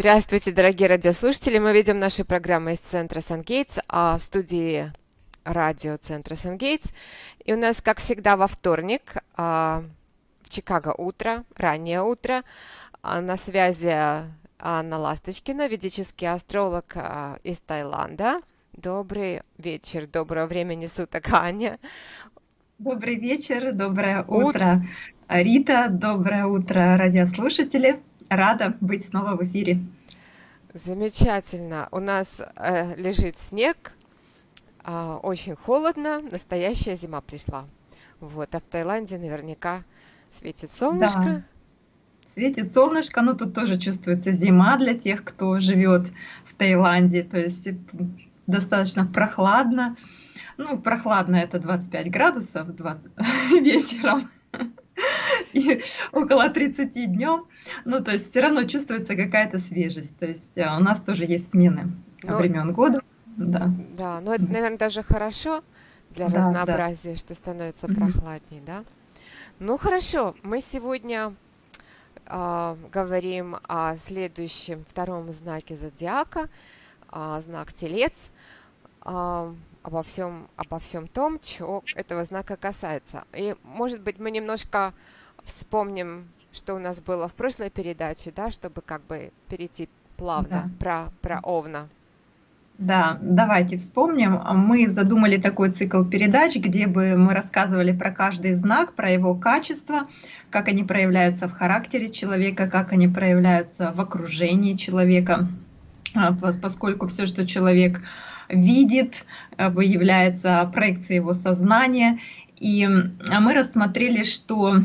Здравствуйте, дорогие радиослушатели. Мы ведем наши программы из центра Сан-Гейтс, а студии радио центра Сан-Гейтс. И у нас, как всегда, во вторник а, в Чикаго утро, раннее утро. А, на связи Анна Ласточкина, ведический астролог а, из Таиланда. Добрый вечер, доброго времени суток, Аня. Добрый вечер, доброе утро, Рита, доброе утро, радиослушатели рада быть снова в эфире. Замечательно. У нас э, лежит снег, э, очень холодно, настоящая зима пришла. Вот, а в Таиланде наверняка светит солнышко. Да. Светит солнышко, но тут тоже чувствуется зима для тех, кто живет в Таиланде. То есть достаточно прохладно. Ну, прохладно это 25 градусов 20... вечером и около 30 днем. Ну, то есть все равно чувствуется какая-то свежесть. То есть а, у нас тоже есть смены ну, времен года. Да. да, но это, наверное, даже хорошо для да, разнообразия, да. что становится прохладнее, да? Ну, хорошо, мы сегодня э, говорим о следующем втором знаке зодиака, э, знак Телец, э, обо всем, обо всем том, чего этого знака касается. И, может быть, мы немножко вспомним, что у нас было в прошлой передаче, да, чтобы как бы перейти плавно да. про, про Овна. Да, давайте вспомним. Мы задумали такой цикл передач, где бы мы рассказывали про каждый знак, про его качество, как они проявляются в характере человека, как они проявляются в окружении человека, а, поскольку все, что человек видит, выявляется проекцией его сознания. И мы рассмотрели, что а,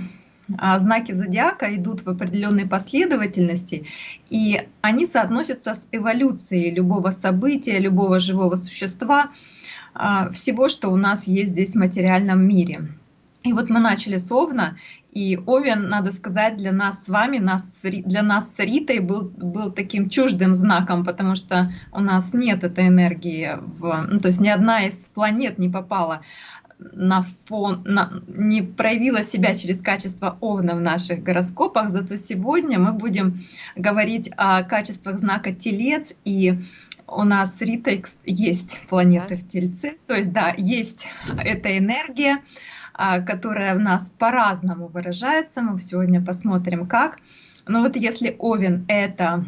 знаки зодиака идут в определенной последовательности, и они соотносятся с эволюцией любого события, любого живого существа, а, всего, что у нас есть здесь в материальном мире. И вот мы начали с Овна, и Овен, надо сказать, для нас с вами, нас, для нас с Ритой был, был таким чуждым знаком, потому что у нас нет этой энергии, в, ну, то есть ни одна из планет не попала на фон, на, не проявила себя через качество Овна в наших гороскопах, зато сегодня мы будем говорить о качествах знака Телец, и у нас с Ритой есть планеты в Тельце, то есть да, есть эта энергия, а, которая в нас по-разному выражается, мы сегодня посмотрим как. Но вот если Овен — это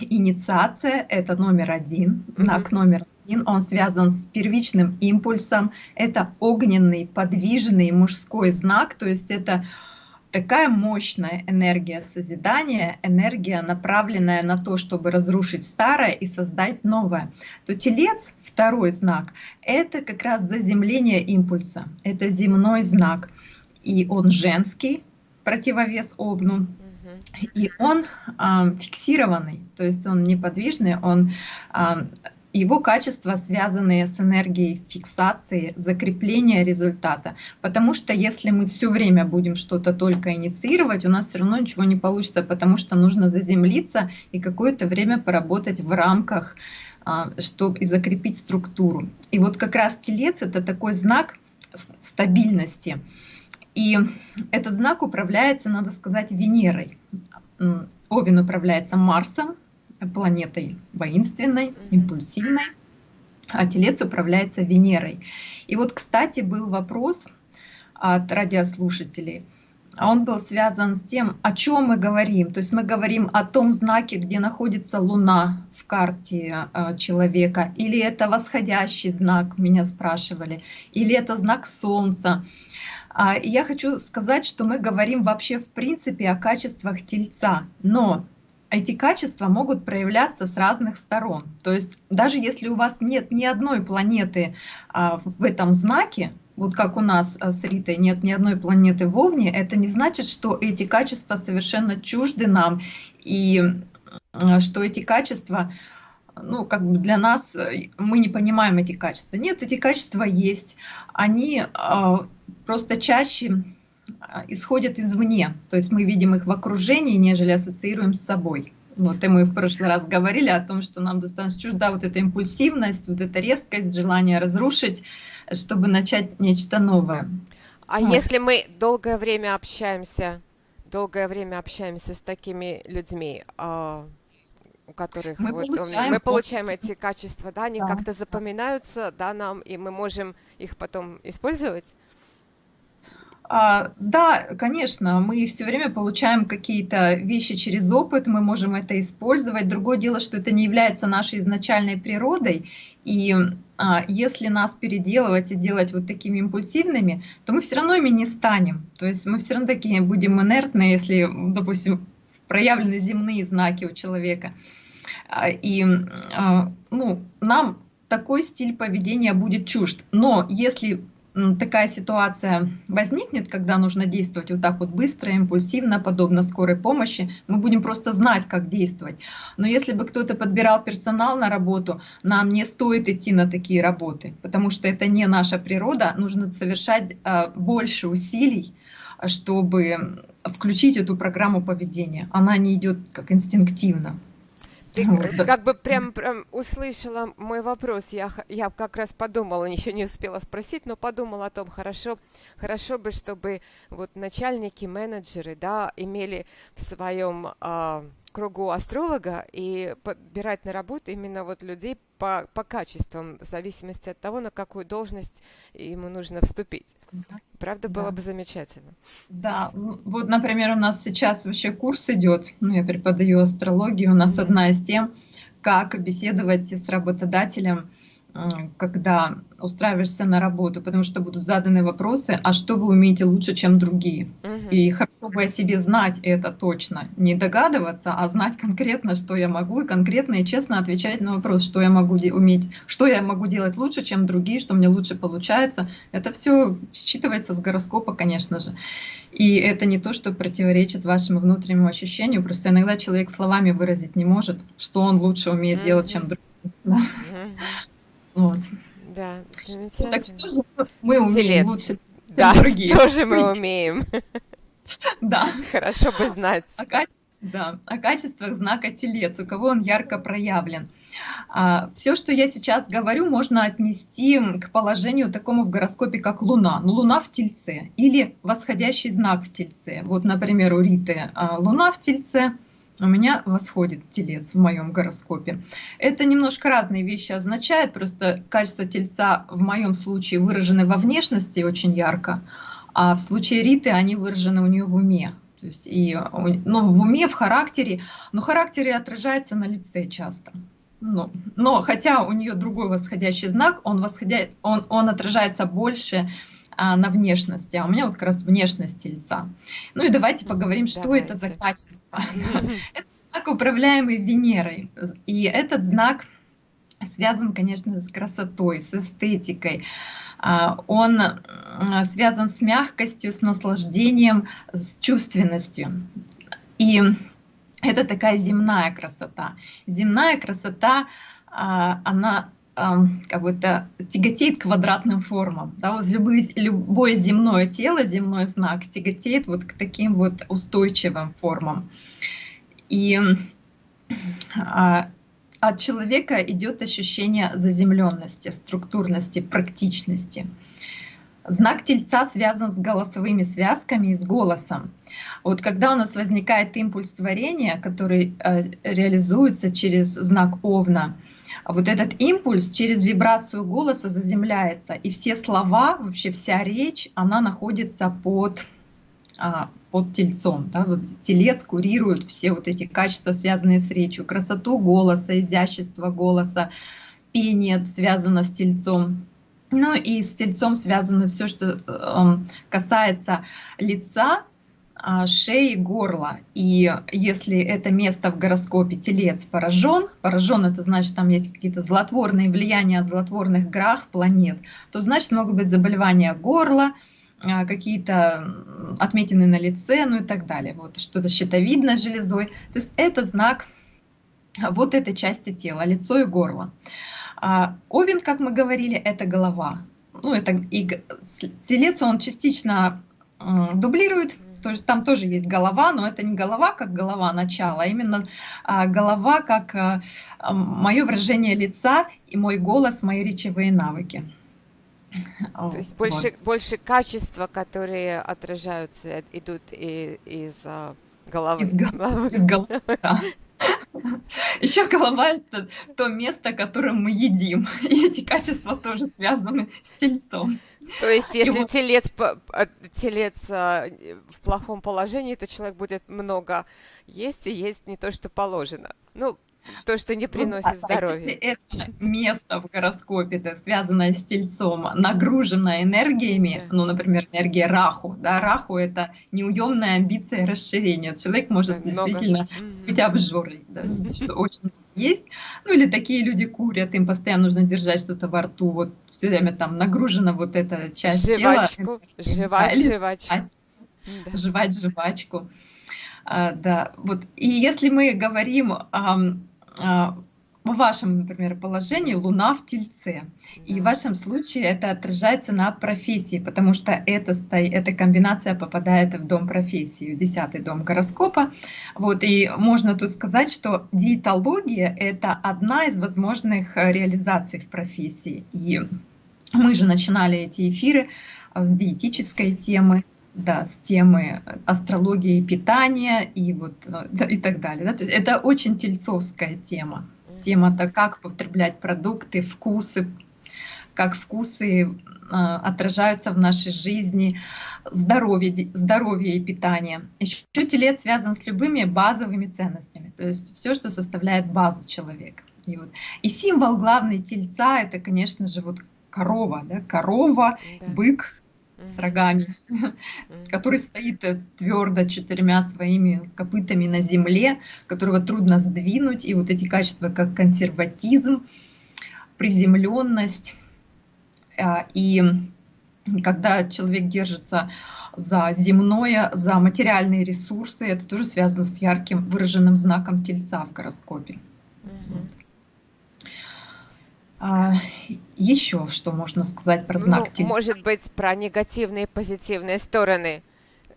инициация, это номер один, знак mm -hmm. номер он связан с первичным импульсом. Это огненный, подвижный мужской знак, то есть это такая мощная энергия созидания, энергия, направленная на то, чтобы разрушить старое и создать новое, то телец, второй знак, это как раз заземление импульса, это земной знак, и он женский, противовес Овну, и он э, фиксированный, то есть он неподвижный, он э, его качества, связанные с энергией фиксации, закрепления результата. Потому что если мы все время будем что-то только инициировать, у нас все равно ничего не получится, потому что нужно заземлиться и какое-то время поработать в рамках, а, чтобы и закрепить структуру. И вот как раз телец — это такой знак стабильности. И этот знак управляется, надо сказать, Венерой. Овен управляется Марсом, планетой воинственной, импульсивной, а Телец управляется Венерой. И вот, кстати, был вопрос от радиослушателей. А он был связан с тем, о чем мы говорим. То есть мы говорим о том знаке, где находится Луна в карте э, человека, или это восходящий знак, меня спрашивали, или это знак Солнца. А, и я хочу сказать, что мы говорим вообще в принципе о качествах Тельца, но эти качества могут проявляться с разных сторон. То есть даже если у вас нет ни одной планеты а, в этом знаке, вот как у нас а, с Ритой нет ни одной планеты в Овне, это не значит, что эти качества совершенно чужды нам, и а, что эти качества, ну, как бы для нас, э, мы не понимаем эти качества. Нет, эти качества есть. Они просто чаще исходят извне, то есть мы видим их в окружении, нежели ассоциируем с собой. Вот, и мы в прошлый раз говорили о том, что нам достаточно чужда вот эта импульсивность, вот эта резкость, желание разрушить, чтобы начать нечто новое. А вот. если мы долгое время общаемся, долгое время общаемся с такими людьми, а у которых мы вот, получаем, мы получаем эти качества, да, они да. как-то запоминаются, да, нам, и мы можем их потом использовать? А, да, конечно, мы все время получаем какие-то вещи через опыт, мы можем это использовать. Другое дело, что это не является нашей изначальной природой, и а, если нас переделывать и делать вот такими импульсивными, то мы все равно ими не станем. То есть мы все равно такие будем инертны, если, допустим, проявлены земные знаки у человека. А, и а, ну, нам такой стиль поведения будет чужд. Но если такая ситуация возникнет, когда нужно действовать вот так вот быстро, импульсивно, подобно скорой помощи, мы будем просто знать, как действовать. Но если бы кто-то подбирал персонал на работу, нам не стоит идти на такие работы, потому что это не наша природа, нужно совершать э, больше усилий, чтобы включить эту программу поведения. Она не идет как инстинктивно. Ты вот. как бы прям, прям услышала мой вопрос. Я, я как раз подумала, еще не успела спросить, но подумала о том, хорошо, хорошо бы, чтобы вот начальники, менеджеры, да, имели в своем а, кругу астролога и подбирать на работу именно вот людей по, по качествам, в зависимости от того, на какую должность ему нужно вступить. Правда, да. было бы замечательно. Да, вот, например, у нас сейчас вообще курс идет, ну, я преподаю астрологию, у нас mm -hmm. одна из тем, как беседовать с работодателем, когда устраиваешься на работу, потому что будут заданы вопросы, а что вы умеете лучше, чем другие. Угу. И хорошо бы о себе знать это точно, не догадываться, а знать конкретно, что я могу, и конкретно и честно отвечать на вопрос, что я могу уметь, что я могу делать лучше, чем другие, что мне лучше получается. Это все считывается с гороскопа, конечно же. И это не то, что противоречит вашему внутреннему ощущению, просто иногда человек словами выразить не может, что он лучше умеет угу. делать, чем другие. Угу. Вот. Да, замечательно. Ну, так что же мы умеем Телец. лучше, чем да, другие? что же мы умеем? Да. Хорошо бы знать. О, да, о качествах знака Телец, у кого он ярко проявлен. А, все, что я сейчас говорю, можно отнести к положению такому в гороскопе, как Луна. Ну, Луна в Тельце или восходящий знак в Тельце. Вот, например, у Риты а, Луна в Тельце – у меня восходит телец в моем гороскопе. Это немножко разные вещи означает, просто качество тельца в моем случае выражены во внешности очень ярко, а в случае Риты они выражены у нее в уме. То есть и, ну, в уме, в характере, но характере отражается на лице часто. Ну, но хотя у нее другой восходящий знак, он, восходя, он, он отражается больше а, на внешности, а у меня вот как раз внешность лица. Ну и давайте поговорим, что давайте. это за качество. Это знак, управляемый Венерой. И этот знак связан, конечно, с красотой, с эстетикой. А, он связан с мягкостью, с наслаждением, с чувственностью. И это такая земная красота. Земная красота, а, она как бы это тяготеет квадратным формам. Да, вот любые, любое земное тело, земной знак тяготеет вот к таким вот устойчивым формам. И а, от человека идет ощущение заземленности, структурности, практичности. Знак Тельца связан с голосовыми связками и с голосом. Вот когда у нас возникает импульс творения, который э, реализуется через знак Овна, вот этот импульс через вибрацию голоса заземляется, и все слова, вообще вся речь, она находится под, а, под тельцом. Да? Вот телец курирует все вот эти качества, связанные с речью, красоту голоса, изящество голоса, пение связано с тельцом. Ну и с тельцом связано все, что э, касается лица, а, шеи, горла. И если это место в гороскопе телец поражен, поражен это значит, там есть какие-то злотворные влияния от злотворных грах планет, то значит могут быть заболевания горла, а, какие-то отметины на лице, ну и так далее. Вот что-то щитовидной железой. То есть это знак вот этой части тела, лицо и горло. А овен, как мы говорили, это голова. Ну, это и телец, он частично дублирует то есть там тоже есть голова, но это не голова как голова начала, а именно а, голова как а, мое выражение лица и мой голос, мои речевые навыки. То есть больше, вот. больше качества, которые отражаются, идут и, из а, головы. Из, головы, из головы, да. Еще голова – это то место, которое мы едим. И эти качества тоже связаны с тельцом. То есть, если вот... телец, а, телец а, в плохом положении, то человек будет много есть и есть не то, что положено. Ну, то, что не приносит ну, здоровья. Если это место в гороскопе, это связанное с тельцом, нагружено энергиями, да. ну, например, энергия раху, да, раху это неуемная амбиция и расширение. Человек может да, действительно много. быть обжорой, да, что очень есть. Ну или такие люди курят, им постоянно нужно держать что-то во рту, вот все время там нагружена вот эта часть жвачку, тела. Жевать, да, жвачку. Да. Жевать жвачку. А, да, вот. И если мы говорим о в вашем, например, положении Луна в Тельце. И в вашем случае это отражается на профессии, потому что это, эта комбинация попадает в дом профессии, в десятый дом гороскопа. Вот, и можно тут сказать, что диетология – это одна из возможных реализаций в профессии. И мы же начинали эти эфиры с диетической темы, да, с темы астрологии питания и вот да, и так далее. Да? То есть это очень тельцовская тема. Тема-то, как потреблять продукты, вкусы, как вкусы э, отражаются в нашей жизни, здоровье, здоровье и питание. Еще телец связан с любыми базовыми ценностями, то есть все, что составляет базу человека. И, вот. и символ главный тельца это, конечно же, вот корова, да? корова, да. бык, с рогами, который стоит э, твердо четырьмя своими копытами на земле, которого трудно сдвинуть. И вот эти качества, как консерватизм, приземленность. А, и когда человек держится за земное, за материальные ресурсы, это тоже связано с ярким выраженным знаком тельца в гороскопе. А, еще что можно сказать про знак ну, Может быть, про негативные и позитивные стороны.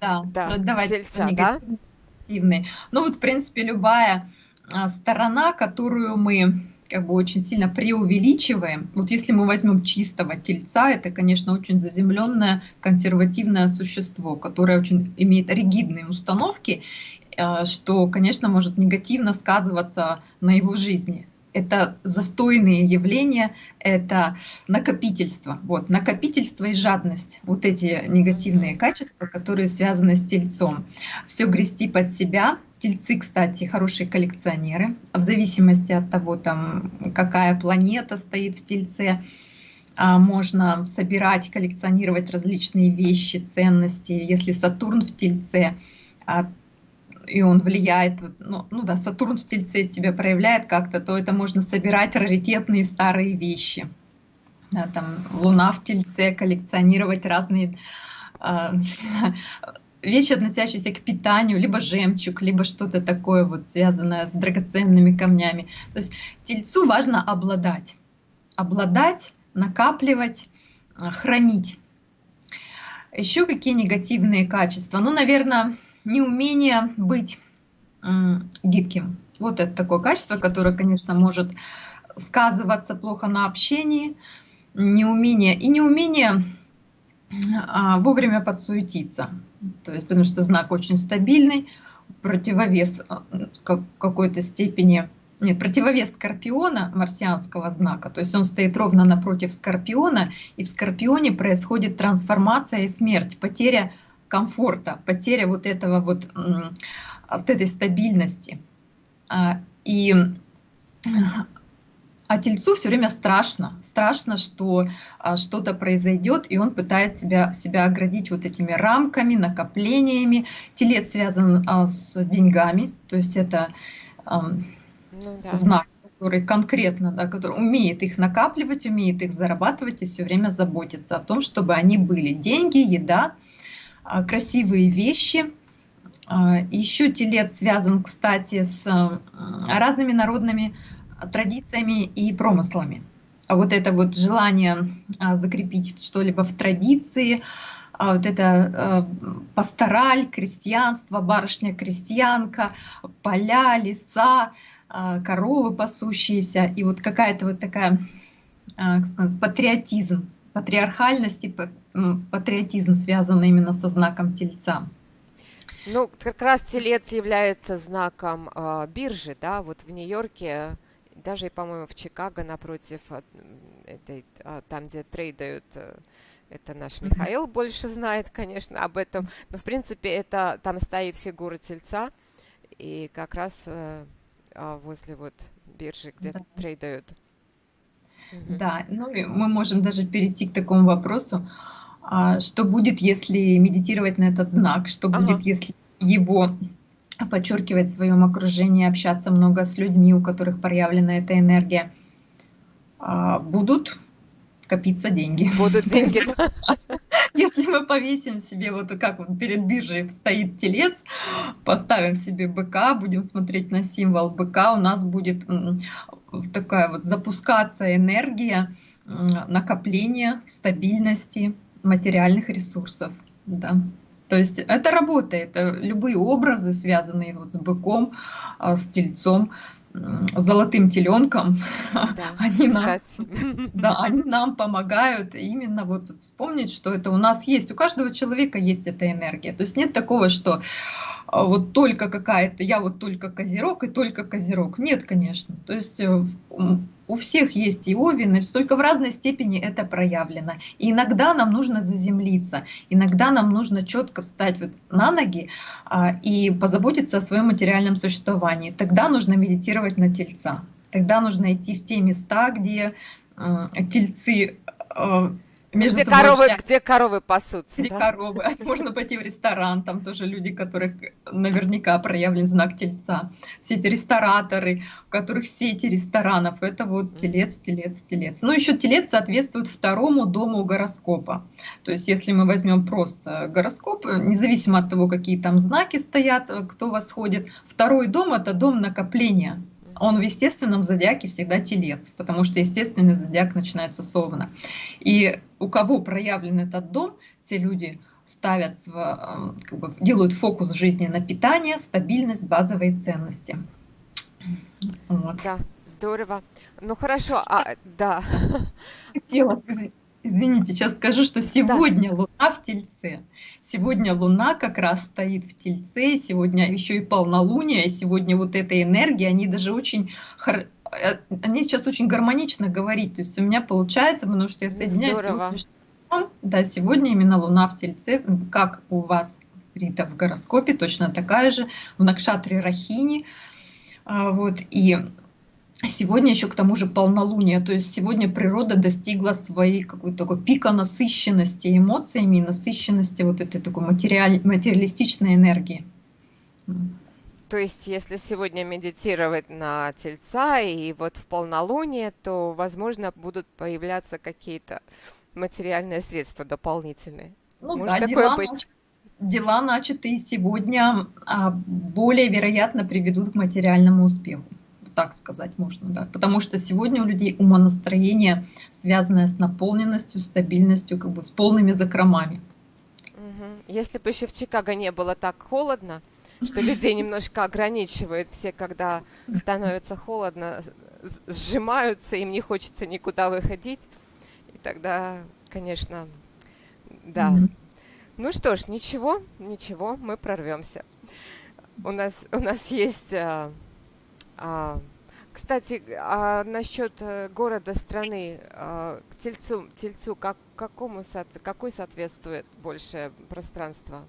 Да, да давайте тельца, да? Негативные. Ну вот, в принципе, любая а, сторона, которую мы как бы очень сильно преувеличиваем. Вот если мы возьмем чистого тельца, это, конечно, очень заземленное консервативное существо, которое очень имеет ригидные установки, а, что, конечно, может негативно сказываться на его жизни это застойные явления, это накопительство. Вот, накопительство и жадность. Вот эти негативные качества, которые связаны с тельцом. Все грести под себя. Тельцы, кстати, хорошие коллекционеры. В зависимости от того, там, какая планета стоит в тельце, а, можно собирать, коллекционировать различные вещи, ценности. Если Сатурн в тельце, а, и он влияет, ну, ну да, Сатурн в Тельце себя проявляет как-то, то это можно собирать раритетные старые вещи. Да, там Луна в Тельце, коллекционировать разные э, вещи, относящиеся к питанию, либо жемчуг, либо что-то такое вот связанное с драгоценными камнями. То есть Тельцу важно обладать, обладать, накапливать, хранить. Еще какие негативные качества? Ну, наверное, неумение быть гибким. Вот это такое качество, которое, конечно, может сказываться плохо на общении, неумение и неумение а, вовремя подсуетиться. То есть, потому что знак очень стабильный, противовес а, какой-то степени, нет, противовес Скорпиона, марсианского знака, то есть он стоит ровно напротив Скорпиона, и в Скорпионе происходит трансформация и смерть, потеря комфорта, потеря вот этого вот, от этой стабильности. А, и а тельцу все время страшно, страшно, что а, что-то произойдет, и он пытается себя, себя оградить вот этими рамками, накоплениями. Телец связан а, с деньгами, то есть это а, ну, да. знак, который конкретно, да, который умеет их накапливать, умеет их зарабатывать и все время заботится о том, чтобы они были. Деньги, еда, красивые вещи. А, Еще телец связан, кстати, с разными народными традициями и промыслами. А вот это вот желание а, закрепить что-либо в традиции, вот это пастораль, крестьянство, барышня-крестьянка, поля, леса, коровы пасущиеся, и вот какая-то вот такая, сказать, патриотизм, патриархальность и патриотизм связан именно со знаком Тельца. Ну, как раз телец является знаком э, биржи, да, вот в Нью-Йорке, даже, по-моему, в Чикаго напротив, этой, а, там, где трейдают, э, это наш Михаил больше знает, конечно, об этом, но, в принципе, это, там стоит фигура тельца, и как раз э, а, возле вот биржи, где да. трейдают. Да, ну и мы можем даже перейти к такому вопросу, а, что будет, если медитировать на этот знак, что ага. будет, если его подчеркивать в своем окружении, общаться много с людьми, у которых проявлена эта энергия, а, будут копиться деньги. Будут деньги. Если мы повесим себе, вот как вот перед биржей стоит телец, поставим себе быка, будем смотреть на символ быка, у нас будет такая вот запускаться энергия накопления, стабильности материальных ресурсов. Да. То есть это работает. Любые образы, связанные вот с быком, а, с тельцом, золотым теленком, да, они, нам, да, они нам помогают именно вот вспомнить, что это у нас есть. У каждого человека есть эта энергия. То есть нет такого, что а, вот только какая-то, я вот только козерог и только козерог. Нет, конечно. То есть э, у всех есть и овен, только в разной степени это проявлено. И иногда нам нужно заземлиться, иногда нам нужно четко встать вот на ноги а, и позаботиться о своем материальном существовании. Тогда нужно медитировать на тельца. Тогда нужно идти в те места, где э, тельцы э, между где коровы, где коровы пасутся. Где да? коровы. А можно пойти в ресторан, там тоже люди, которых наверняка проявлен знак тельца. Все эти рестораторы, у которых сети ресторанов, это вот телец, телец, телец. Ну, еще телец соответствует второму дому гороскопа. То есть, если мы возьмем просто гороскоп, независимо от того, какие там знаки стоят, кто восходит, второй дом это дом накопления он в естественном зодиаке всегда телец, потому что естественный зодиак начинается с овна. И у кого проявлен этот дом, те люди ставят, эм, как бы, делают фокус жизни на питание, стабильность, базовые ценности. Вот. Да, здорово. Ну хорошо, а, да. Хотела сказать, Извините, сейчас скажу, что сегодня да. Луна в Тельце. Сегодня Луна как раз стоит в Тельце, сегодня еще и полнолуние, и сегодня вот эта энергия, они даже очень... Э, они сейчас очень гармонично говорить, то есть у меня получается, потому что я соединяюсь сегодня, да, сегодня именно Луна в Тельце, как у вас, Рита, в гороскопе, точно такая же, в Накшатре Рахини, а, вот, и Сегодня еще к тому же полнолуние, то есть сегодня природа достигла своей какой-то такой пика насыщенности эмоциями, насыщенности вот этой такой материаль, материалистичной энергии. То есть, если сегодня медитировать на тельца и вот в полнолуние, то, возможно, будут появляться какие-то материальные средства дополнительные. Ну Может да, дела, быть? Дела начатые сегодня а, более вероятно приведут к материальному успеху так сказать можно, да. Потому что сегодня у людей умонастроение, связанное с наполненностью, стабильностью, как бы с полными закромами. Если бы еще в Чикаго не было так холодно, что людей немножко ограничивает все, когда становится холодно, сжимаются, им не хочется никуда выходить. И тогда, конечно, да. Mm-hmm. Ну что ж, ничего, ничего, мы прорвемся. У нас, у нас есть а, кстати, а насчет э, города страны а, к Тельцу, Тельцу как, какому, какой соответствует большее пространство?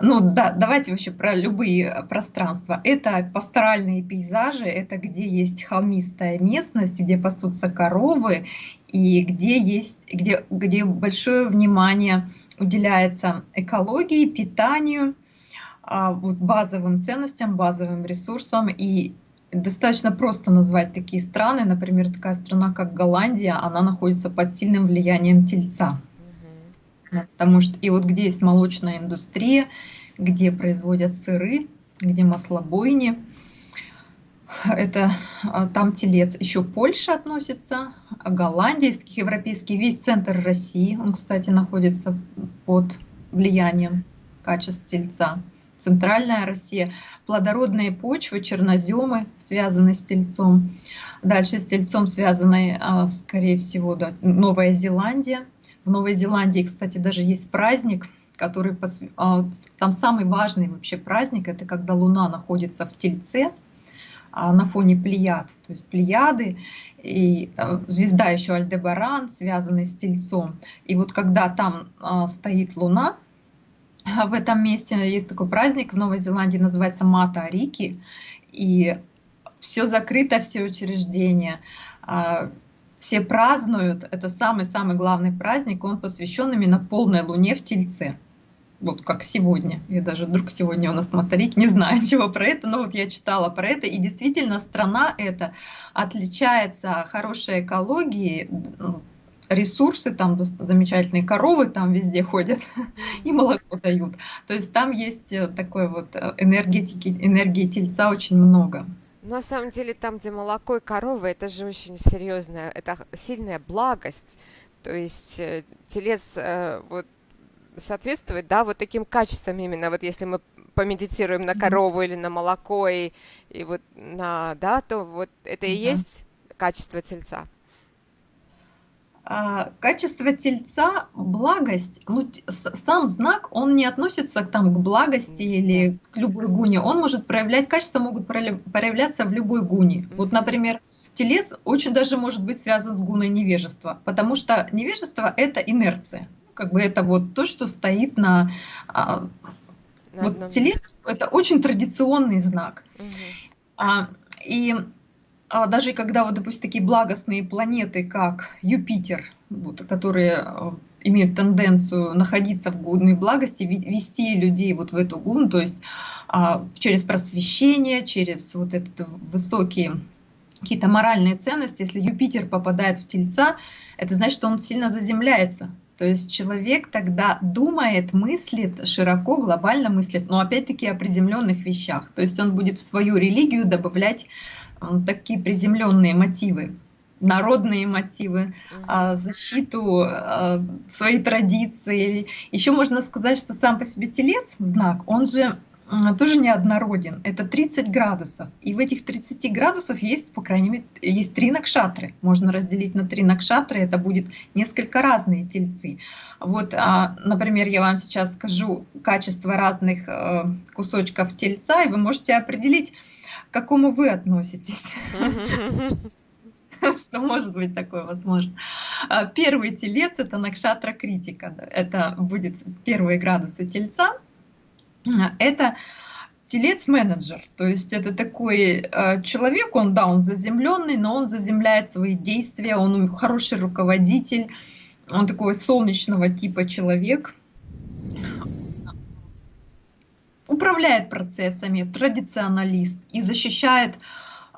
Ну да, давайте вообще про любые э, пространства. Это пасторальные пейзажи, это где есть холмистая местность, где пасутся коровы и где есть, где, где большое внимание уделяется экологии, питанию, а, вот базовым ценностям, базовым ресурсам и достаточно просто назвать такие страны. Например, такая страна, как Голландия, она находится под сильным влиянием тельца. Потому что и вот где есть молочная индустрия, где производят сыры, где маслобойни, это а, там телец. Еще Польша относится, Голландия, из европейский, весь центр России, он, кстати, находится под влиянием качеств тельца. Центральная Россия, плодородные почвы, черноземы, связанные с тельцом. Дальше с тельцом связаны, а, скорее всего, да, Новая Зеландия. В Новой Зеландии, кстати, даже есть праздник, который а, там самый важный вообще праздник, это когда Луна находится в Тельце, а, на фоне Плеяд, то есть Плеяды и звезда еще Альдебаран, связанная с Тельцом. И вот когда там стоит Луна, в этом месте есть такой праздник в Новой Зеландии, называется Мата Арики, и все закрыто, все учреждения, все празднуют, это самый-самый главный праздник, он посвящен именно полной луне в Тельце. Вот как сегодня. Я даже вдруг сегодня у нас моторик, не знаю чего про это, но вот я читала про это. И действительно страна эта отличается хорошей экологией, ресурсы, там замечательные коровы там везде ходят и молоко дают. То есть там есть э, такой вот э, энергетики, энергии тельца очень много. На самом деле, там, где молоко и коровы, это же очень серьезная, это сильная благость. То есть э, телец вот соответствует, да, вот таким качествам именно, вот если мы помедитируем на корову или на молоко и, и вот на, да, то вот это и есть качество тельца. А, качество тельца, благость, ну, сам знак, он не относится там, к благости или к любой гуне. Он может проявлять, качества могут проявляться в любой гуне. Вот, например, телец очень даже может быть связан с гуной невежества, потому что невежество – это инерция. Как бы это вот то, что стоит на... А, на вот телец – это очень традиционный знак. Угу. А, и а даже когда, вот, допустим, такие благостные планеты, как Юпитер, вот, которые э, имеют тенденцию находиться в гунной благости, вести людей вот в эту гун, то есть а, через просвещение, через вот этот высокие какие-то моральные ценности, если Юпитер попадает в Тельца, это значит, что он сильно заземляется. То есть человек тогда думает, мыслит широко, глобально мыслит, но опять-таки о приземленных вещах. То есть он будет в свою религию добавлять такие приземленные мотивы народные мотивы, а, защиту а, своей традиции. Еще можно сказать, что сам по себе телец, знак, он же тоже неоднороден. Это 30 градусов. И в этих 30 градусов есть, по крайней мере, есть три накшатры. Можно разделить на три накшатры, это будет несколько разные тельцы. Вот, а, например, я вам сейчас скажу качество разных э, кусочков тельца, и вы можете определить, к какому вы относитесь. Что может быть такое возможно. А, первый телец – это накшатра критика. Это будет первые градусы тельца. А, это телец-менеджер, то есть это такой э, человек, он, да, он заземленный, но он заземляет свои действия, он хороший руководитель, он такой солнечного типа человек, управляет процессами, традиционалист и защищает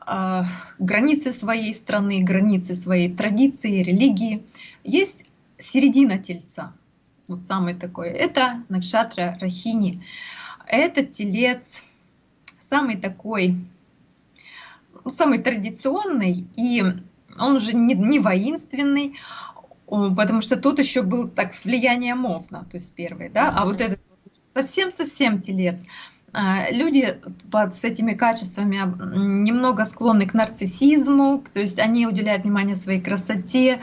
э, границы своей страны, границы своей традиции, религии. Есть середина тельца, вот самый такой, это Накшатра Рахини. Это телец, самый такой, ну, самый традиционный, и он уже не, не воинственный, потому что тут еще был так с влиянием Мовна, то есть первый, да, а вот этот совсем-совсем телец. А, люди под, с этими качествами немного склонны к нарциссизму, то есть они уделяют внимание своей красоте,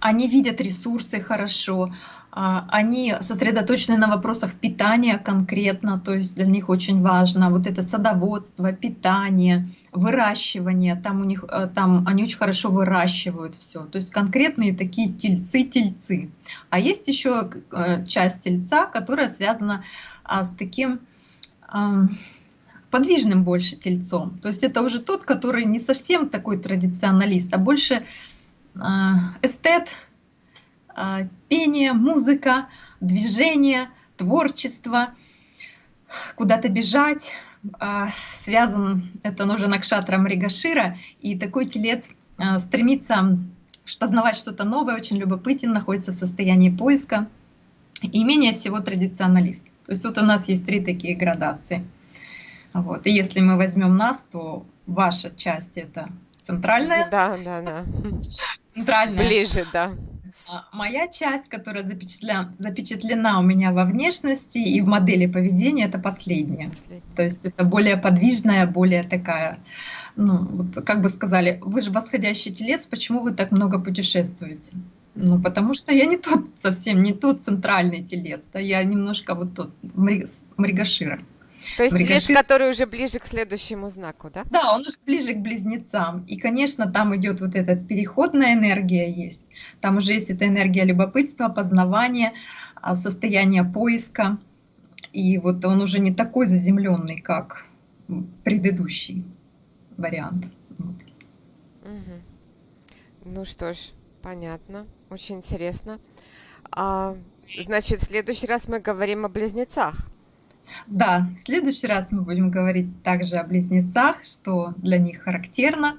они видят ресурсы хорошо, они сосредоточены на вопросах питания конкретно, то есть для них очень важно вот это садоводство, питание, выращивание, там у них, э, там они очень хорошо выращивают все, то есть конкретные такие тельцы-тельцы. А есть еще э, часть тельца, которая связана а, с таким подвижным больше тельцом. То есть это уже тот, который не совсем такой традиционалист, а больше а, эстет, а, пение, музыка, движение, творчество, куда-то бежать. А, связан это нужно Накшатра Мригашира, и такой телец а, стремится познавать что-то новое, очень любопытен, находится в состоянии поиска и менее всего традиционалист. То есть вот у нас есть три такие градации. Вот. И если мы возьмем нас, то ваша часть это центральная. Да, да, да. Центральная. Ближе, да. А, моя часть, которая запечатлена, запечатлена у меня во внешности и в модели поведения, это последняя. Последняя. То есть это более подвижная, более такая, ну, вот, как бы сказали, вы же восходящий телец, почему вы так много путешествуете? Ну, потому что я не тот, совсем не тот центральный телец, да, я немножко вот тот, мригашира. То есть Мригашир... телец, который уже ближе к следующему знаку, да? Да, он уже ближе к близнецам. И, конечно, там идет вот эта переходная энергия есть. Там уже есть эта энергия любопытства, познавания, а, состояние поиска. И вот он уже не такой заземленный, как предыдущий вариант. Вот. Угу. Ну что ж, понятно, очень интересно. А, значит, в следующий раз мы говорим о близнецах. Да, в следующий раз мы будем говорить также о близнецах, что для них характерно.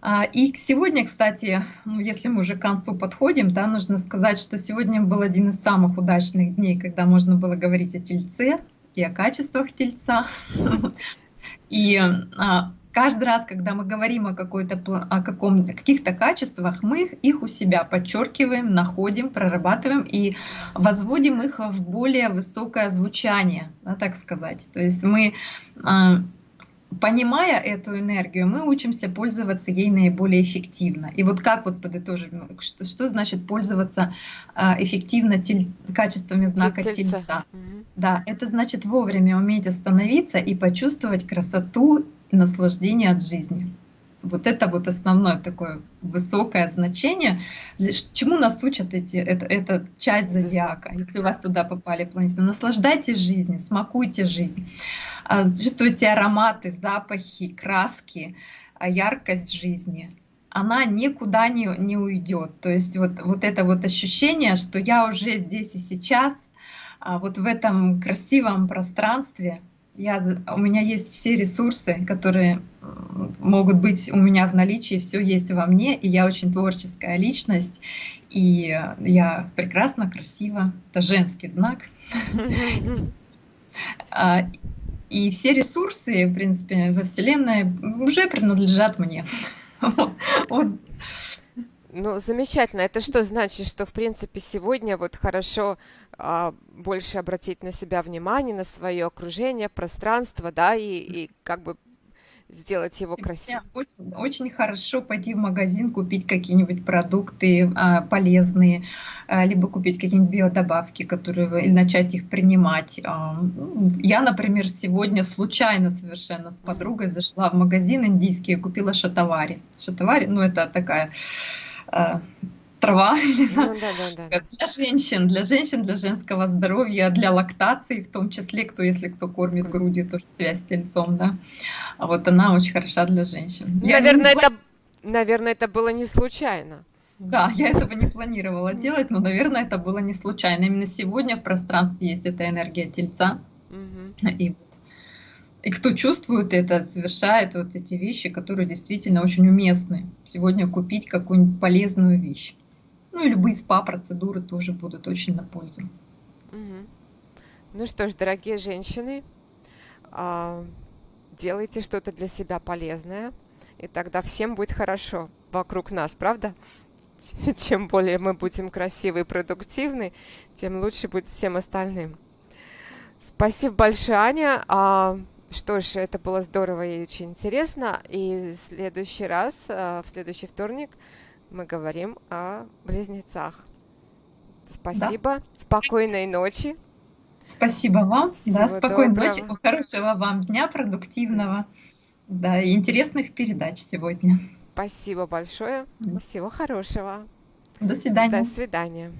А, и сегодня, кстати, ну, если мы уже к концу подходим, да, нужно сказать, что сегодня был один из самых удачных дней, когда можно было говорить о тельце и о качествах тельца. И а, каждый раз, когда мы говорим о, какой-то, о каком, каких-то качествах, мы их у себя подчеркиваем, находим, прорабатываем и возводим их в более высокое звучание, да, так сказать. То есть мы а, понимая эту энергию, мы учимся пользоваться ей наиболее эффективно. И вот как вот подытожим, что, что значит пользоваться а, эффективно тель, качествами знака тельца? тельца? Да, это значит вовремя уметь остановиться и почувствовать красоту наслаждение от жизни. Вот это вот основное такое высокое значение. Чему нас учат эти, это, эта часть зодиака, если у вас туда попали планеты? Наслаждайтесь жизнью, смакуйте жизнь, а, чувствуйте ароматы, запахи, краски, а, яркость жизни. Она никуда не, не уйдет. То есть вот, вот это вот ощущение, что я уже здесь и сейчас, а, вот в этом красивом пространстве, я, у меня есть все ресурсы, которые могут быть у меня в наличии, все есть во мне, и я очень творческая личность, и я прекрасно, красиво, это женский знак. А, и все ресурсы, в принципе, во Вселенной уже принадлежат мне. Ну, замечательно. Это что значит, что, в принципе, сегодня вот хорошо а, больше обратить на себя внимание, на свое окружение, пространство, да, и, и как бы сделать его красивым. Очень, очень хорошо пойти в магазин, купить какие-нибудь продукты а, полезные, а, либо купить какие-нибудь биодобавки, которые и начать их принимать. А, я, например, сегодня случайно совершенно с подругой зашла в магазин индийский и купила шатавари. Шатавари, ну это такая трава ну, да, да, да. для женщин, для женщин, для женского здоровья, для лактации, в том числе, кто, если кто кормит грудью, тоже связь с тельцом, да. А вот она очень хороша для женщин. Наверное, не... это, наверное, это было не случайно. Да, я этого не планировала делать, но, наверное, это было не случайно. Именно сегодня в пространстве есть эта энергия тельца. Угу. И и кто чувствует это, совершает вот эти вещи, которые действительно очень уместны. Сегодня купить какую-нибудь полезную вещь. Ну и любые спа-процедуры тоже будут очень на пользу. Ну что ж, дорогие женщины, а, делайте что-то для себя полезное, и тогда всем будет хорошо вокруг нас, правда? Чем более мы будем красивы и продуктивны, тем лучше будет всем остальным. Спасибо большое, Аня. Что ж, это было здорово и очень интересно. И в следующий раз, э, в следующий вторник, мы говорим о близнецах. Спасибо. Да. Спокойной ночи. Спасибо вам. Всего да, спокойной доброго. ночи. Хорошего вам дня, продуктивного. Да, и интересных передач сегодня. Спасибо большое. Всего хорошего. До свидания. До свидания.